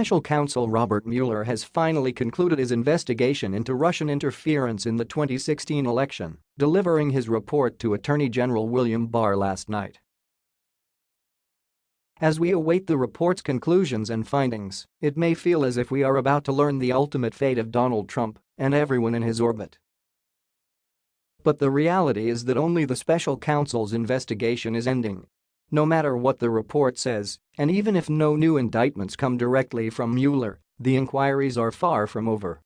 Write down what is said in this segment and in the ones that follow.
Special counsel Robert Mueller has finally concluded his investigation into Russian interference in the 2016 election, delivering his report to Attorney General William Barr last night. As we await the report's conclusions and findings, it may feel as if we are about to learn the ultimate fate of Donald Trump and everyone in his orbit. But the reality is that only the special counsel's investigation is ending. No matter what the report says, and even if no new indictments come directly from Mueller, the inquiries are far from over.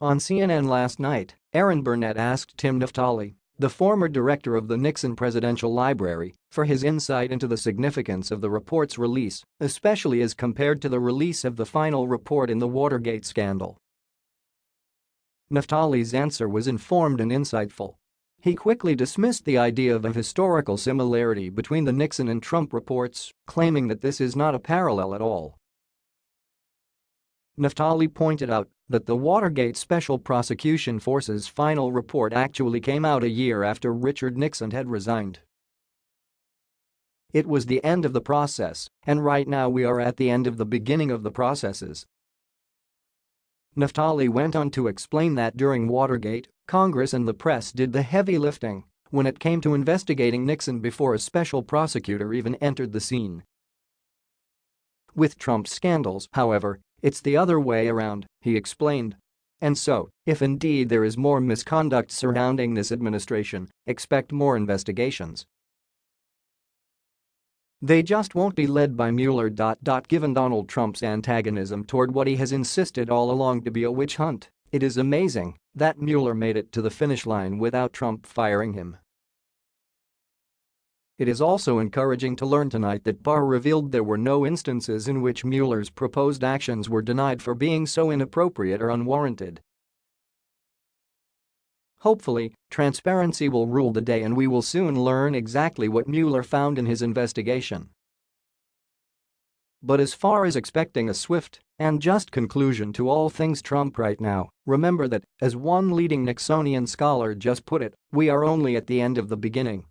On CNN last night, Erin Burnett asked Tim Naftali, the former director of the Nixon Presidential Library, for his insight into the significance of the report's release, especially as compared to the release of the final report in the Watergate scandal. Naftali's answer was informed and insightful. He quickly dismissed the idea of a historical similarity between the Nixon and Trump reports, claiming that this is not a parallel at all. Naftali pointed out that the Watergate Special Prosecution Force's final report actually came out a year after Richard Nixon had resigned. It was the end of the process, and right now we are at the end of the beginning of the processes, Naftali went on to explain that during Watergate, Congress and the press did the heavy lifting when it came to investigating Nixon before a special prosecutor even entered the scene. With Trump's scandals, however, it's the other way around, he explained. And so, if indeed there is more misconduct surrounding this administration, expect more investigations. They just won't be led by Mueller. Given Donald Trump's antagonism toward what he has insisted all along to be a witch hunt, it is amazing that Mueller made it to the finish line without Trump firing him. It is also encouraging to learn tonight that Barr revealed there were no instances in which Mueller's proposed actions were denied for being so inappropriate or unwarranted Hopefully, transparency will rule the day and we will soon learn exactly what Mueller found in his investigation. But as far as expecting a swift and just conclusion to all things Trump right now, remember that, as one leading Nixonian scholar just put it, we are only at the end of the beginning.